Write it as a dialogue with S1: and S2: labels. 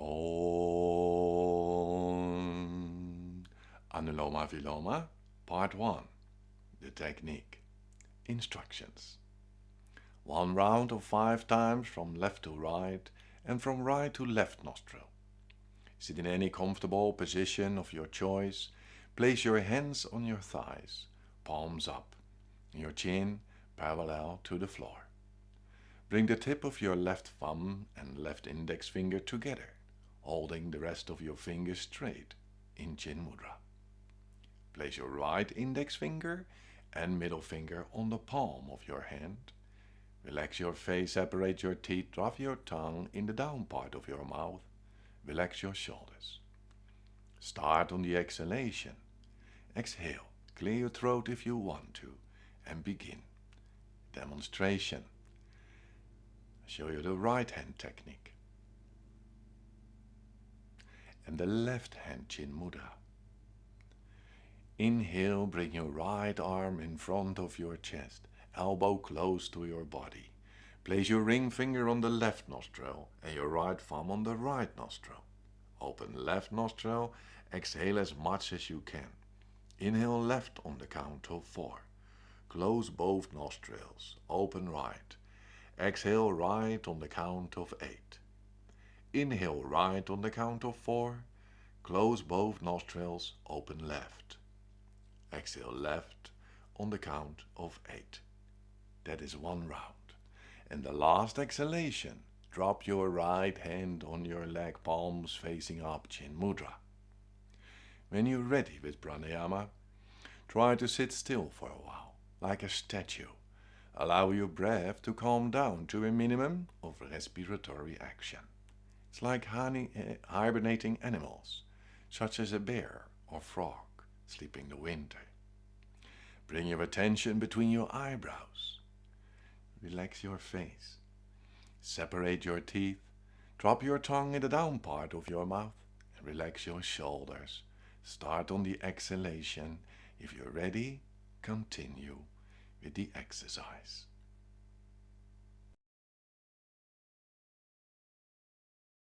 S1: Om Anuloma Viloma, Part 1 The Technique Instructions One round of five times from left to right and from right to left nostril. Sit in any comfortable position of your choice. Place your hands on your thighs, palms up, your chin parallel to the floor. Bring the tip of your left thumb and left index finger together holding the rest of your fingers straight in Chin Mudra. Place your right index finger and middle finger on the palm of your hand. Relax your face, separate your teeth, drop your tongue in the down part of your mouth. Relax your shoulders. Start on the exhalation. Exhale, clear your throat if you want to, and begin. Demonstration. I show you the right hand technique and the left hand chin mudra. Inhale, bring your right arm in front of your chest, elbow close to your body. Place your ring finger on the left nostril and your right thumb on the right nostril. Open left nostril, exhale as much as you can. Inhale left on the count of four. Close both nostrils, open right. Exhale right on the count of eight. Inhale right on the count of four. Close both nostrils, open left. Exhale left on the count of eight. That is one round. And the last exhalation, drop your right hand on your leg palms facing up, Chin Mudra. When you're ready with pranayama, try to sit still for a while, like a statue. Allow your breath to calm down to a minimum of respiratory action. It's like eh, hibernating animals, such as a bear or frog sleeping the winter. Bring your attention between your eyebrows. Relax your face. Separate your teeth. Drop your tongue in the down part of your mouth and relax your shoulders. Start on the exhalation. If you're ready, continue with the exercise.